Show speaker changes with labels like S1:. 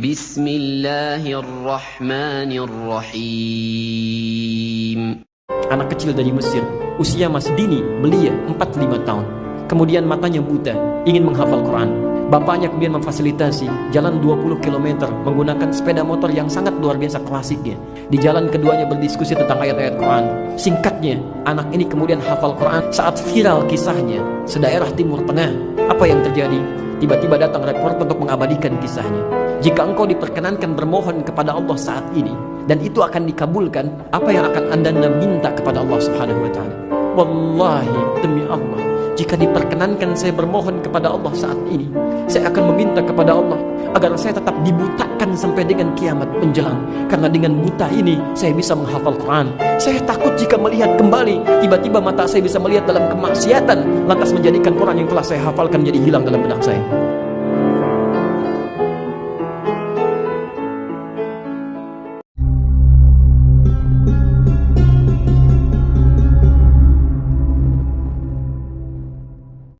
S1: بسم الله الرحمن الرحيم
S2: Anak kecil dari Mesir, usia masih dini, belia 45 tahun. Kemudian matanya buta, ingin menghafal Quran. Bapaknya kemudian memfasilitasi jalan 20 km menggunakan sepeda motor yang sangat luar biasa klasiknya. Di jalan keduanya berdiskusi tentang ayat-ayat Quran. Singkatnya, anak ini kemudian hafal Quran saat viral kisahnya sedaerah Timur Tengah. Apa yang terjadi? Tiba-tiba datang reporter untuk mengabadikan kisahnya. Jika engkau diperkenankan bermohon kepada Allah saat ini dan itu akan dikabulkan, apa yang akan Anda minta kepada Allah Subhanahu wa taala? Wallahi demi Allah, jika diperkenankan saya bermohon kepada Allah saat ini, saya akan meminta kepada Allah agar saya tetap dibutakan sampai dengan kiamat menjelang. Karena dengan buta ini saya bisa menghafal Quran. Saya takut jika melihat kembali, tiba-tiba mata saya bisa melihat dalam kemaksiatan, lantas menjadikan Quran yang telah saya hafalkan jadi hilang dalam benak saya.